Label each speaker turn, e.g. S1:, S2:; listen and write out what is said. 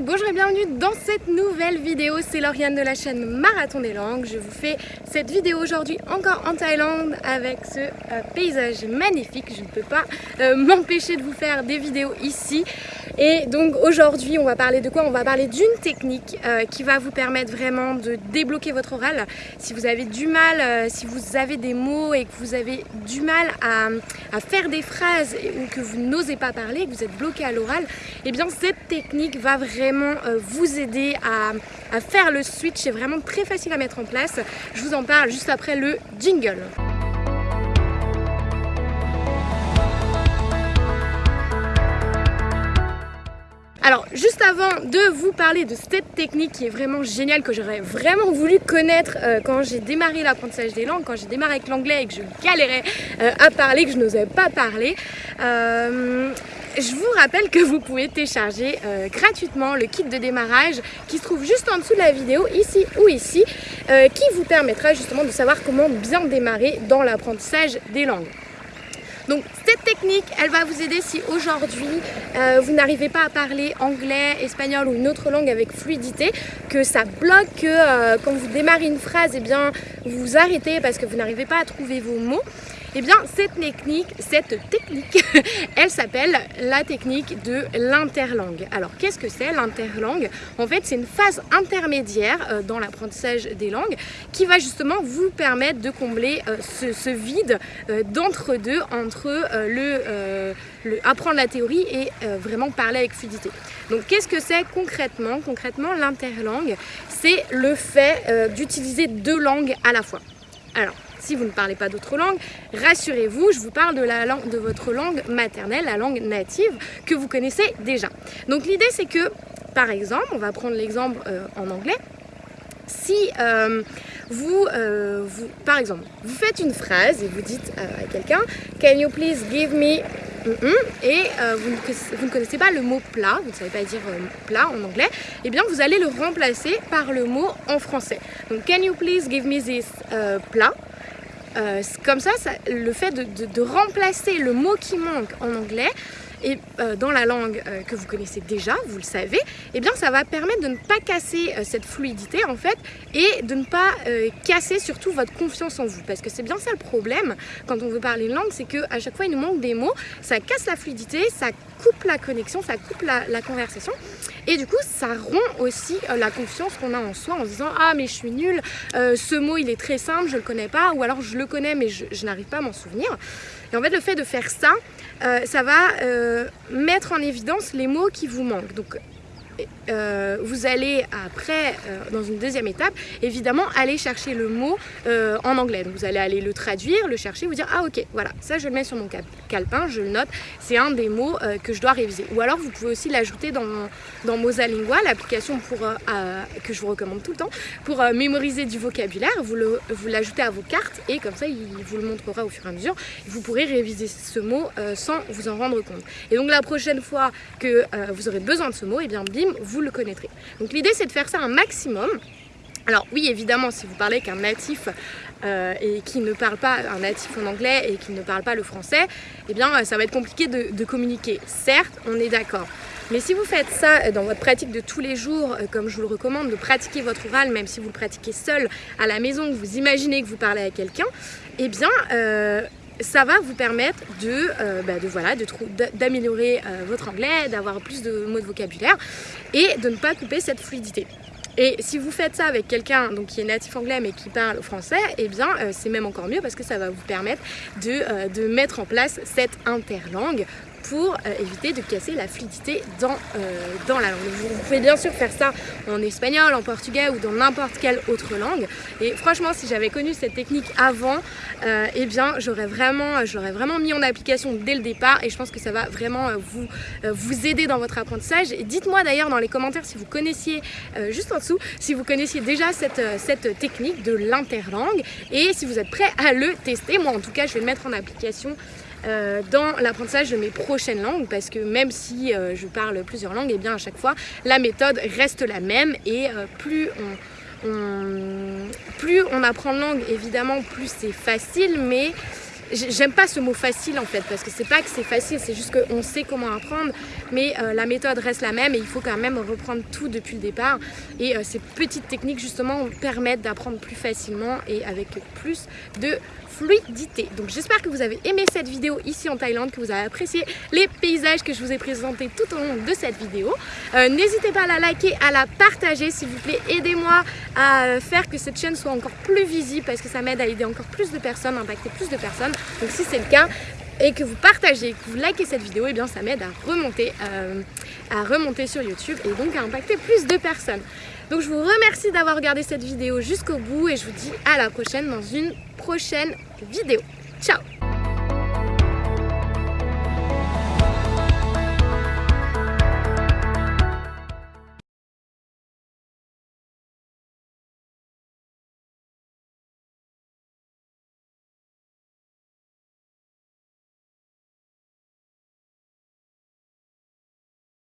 S1: bonjour et bienvenue dans cette nouvelle vidéo, c'est Lauriane de la chaîne Marathon des Langues. Je vous fais cette vidéo aujourd'hui encore en Thaïlande avec ce euh, paysage magnifique. Je ne peux pas euh, m'empêcher de vous faire des vidéos ici. Et donc aujourd'hui on va parler de quoi? On va parler d'une technique euh, qui va vous permettre vraiment de débloquer votre oral. Si vous avez du mal, si vous avez des mots et que vous avez du mal à, faire des phrases ou que vous n'osez pas parler, que vous êtes bloqué à l'oral, et eh bien cette technique va vraiment euh, vous aider à, à faire le switch. C'est vraiment très facile à mettre en place. Je vous en parle juste après le jingle. Alors juste avant de vous parler de cette technique qui est vraiment géniale, que j'aurais vraiment voulu connaître euh, quand j'ai démarré l'apprentissage des langues, quand j'ai démarré avec l'anglais et que je galérais euh, à parler, que je n'osais pas parler, je vous rappelle que vous pouvez télécharger euh, gratuitement le kit de démarrage qui se trouve juste en dessous de la vidéo, ici ou ici, euh, qui vous permettra justement de savoir comment bien démarrer dans l'apprentissage des langues. Donc cette technique, elle va vous aider si aujourd'hui euh, vous n'arrivez pas à parler anglais, espagnol ou une autre langue avec fluidité, que ça bloque, que quand vous démarrez une phrase, eh bien, vous vous arrêtez parce que vous n'arrivez pas à trouver vos mots. Eh bien, cette technique, cette technique, elle s'appelle la technique de l'interlangue. Alors, qu'est-ce que c'est l'interlangue? En fait, c'est une phase intermédiaire euh, dans l'apprentissage des langues qui va justement vous permettre de combler euh, ce, vide euh, d'entre-deux entre le, apprendre la théorie et vraiment parler avec fluidité. Donc, qu'est-ce que c'est concrètement? Concrètement, l'interlangue, c'est le fait d'utiliser deux langues à la fois. Alors, si vous ne parlez pas d'autres langues, rassurez-vous, je vous parle de, la langue, de votre langue maternelle, la langue native que vous connaissez déjà. Donc l'idée c'est que, par exemple, on va prendre l'exemple euh, en anglais, si euh, vous, euh, vous, par exemple, vous faites une phrase et vous dites à quelqu'un « Can you please give me et vous ne, vous, ne, connaissez pas le mot plat, vous ne savez pas dire plat en anglais, et eh bien vous allez le remplacer par le mot en français. Donc, can you please give me this plat euh, comme ça, le fait de, remplacer le mot qui manque en anglais et euh, dans la langue euh, que vous connaissez déjà, vous le savez, eh bien ça va permettre de ne pas casser cette fluidité en fait et de ne pas casser surtout votre confiance en vous parce que c'est bien ça le problème quand on veut parler une langue, c'est qu'à chaque fois il nous manque des mots, ça casse la fluidité, ça coupe la connexion, ça coupe la conversation et du coup, ça rompt aussi euh, la confiance qu'on a en soi en se disant « Ah, mais je suis nulle, euh, ce mot, il est très simple, je le connais pas. » Ou alors, je le connais, mais je, n'arrive pas à m'en souvenir. Et en fait, le fait de faire ça, euh, ça va mettre en évidence les mots qui vous manquent. Euh, vous allez après, euh, dans une deuxième étape, évidemment aller chercher le mot euh, en anglais. Donc vous allez aller le traduire, le chercher, vous dire ah ok, voilà, ça je le mets sur mon calepin, je le note, c'est un des mots que je dois réviser. Ou alors vous pouvez aussi l'ajouter dans, dans Mosalingua, l'application pour que je vous recommande tout le temps, pour mémoriser du vocabulaire, vous l'ajoutez à vos cartes et comme ça il vous le montrera au fur et à mesure. Vous pourrez réviser ce mot sans vous en rendre compte. Et donc la prochaine fois que vous aurez besoin de ce mot, et eh bien bim, vous le connaîtrez. Donc l'idée c'est de faire ça un maximum. Alors oui, évidemment, si vous parlez qu'un natif euh, et qui ne parle pas un natif en anglais et qui ne parle pas le français, eh bien ça va être compliqué de, communiquer. Certes, on est d'accord. Mais si vous faites ça dans votre pratique de tous les jours, euh, comme je vous le recommande, de pratiquer votre oral, même si vous le pratiquez seul à la maison, vous imaginez que vous parlez à quelqu'un, eh bien, euh, ça va vous permettre de, euh, bah, voilà, d'améliorer euh, votre anglais, d'avoir plus de mots de vocabulaire et de ne pas couper cette fluidité. Et si vous faites ça avec quelqu'un qui est natif anglais mais qui parle français, eh bien euh, c'est même encore mieux parce que ça va vous permettre de, de mettre en place cette interlangue pour euh, éviter de casser la fluidité dans, euh, dans la langue. Vous, pouvez bien sûr faire ça en espagnol, en portugais ou dans n'importe quelle autre langue. Et franchement, si j'avais connu cette technique avant, euh, eh bien, j'aurais vraiment, vraiment mis en application dès le départ et je pense que ça va vraiment vous, vous aider dans votre apprentissage. Dites-moi d'ailleurs dans les commentaires si vous connaissiez, juste en dessous, si vous connaissiez déjà cette, cette technique de l'interlangue et si vous êtes prêt à le tester. Moi, en tout cas, je vais le mettre en application euh, dans l'apprentissage de mes prochaines langues parce que même si euh, je parle plusieurs langues, et eh bien à chaque fois la méthode reste la même et euh, plus on, plus on apprend de langue évidemment plus c'est facile mais j'aime pas ce mot facile en fait parce que c'est pas que c'est facile, c'est juste qu'on sait comment apprendre mais euh, la méthode reste la même et il faut quand même reprendre tout depuis le départ et euh, ces petites techniques justement permettent d'apprendre plus facilement et avec plus de fluidité. Donc j'espère que vous avez aimé cette vidéo ici en Thaïlande, que vous avez apprécié les paysages que je vous ai présentés tout au long de cette vidéo. Euh, n'hésitez pas à la liker, à la partager s'il vous plaît. Aidez-moi à faire que cette chaîne soit encore plus visible parce que ça m'aide à aider encore plus de personnes, à impacter plus de personnes. Donc si c'est le cas, et que vous partagez, que vous likez cette vidéo, et eh bien ça m'aide à remonter, euh, à remonter sur YouTube et donc à impacter plus de personnes. Donc je vous remercie d'avoir regardé cette vidéo jusqu'au bout et je vous dis à la prochaine dans une prochaine vidéo. Ciao